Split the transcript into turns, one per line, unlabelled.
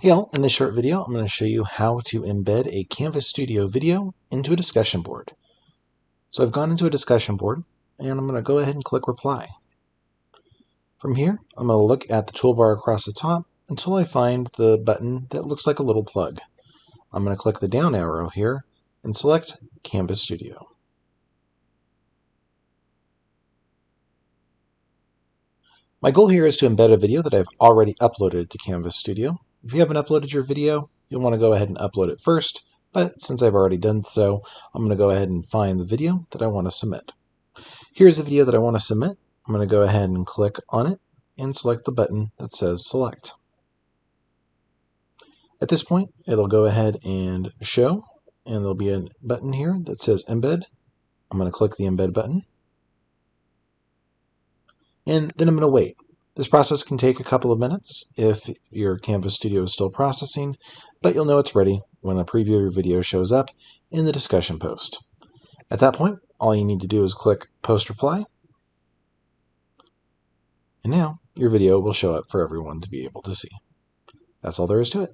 Hey all, in this short video I'm going to show you how to embed a Canvas Studio video into a discussion board. So I've gone into a discussion board and I'm going to go ahead and click reply. From here I'm going to look at the toolbar across the top until I find the button that looks like a little plug. I'm going to click the down arrow here and select Canvas Studio. My goal here is to embed a video that I've already uploaded to Canvas Studio. If you haven't uploaded your video, you'll want to go ahead and upload it first, but since I've already done so, I'm going to go ahead and find the video that I want to submit. Here's the video that I want to submit. I'm going to go ahead and click on it and select the button that says select. At this point, it'll go ahead and show, and there'll be a button here that says embed. I'm going to click the embed button. And then I'm going to wait. This process can take a couple of minutes if your Canvas Studio is still processing, but you'll know it's ready when a preview of your video shows up in the discussion post. At that point, all you need to do is click Post Reply, and now your video will show up for everyone to be able to see. That's all there is to it.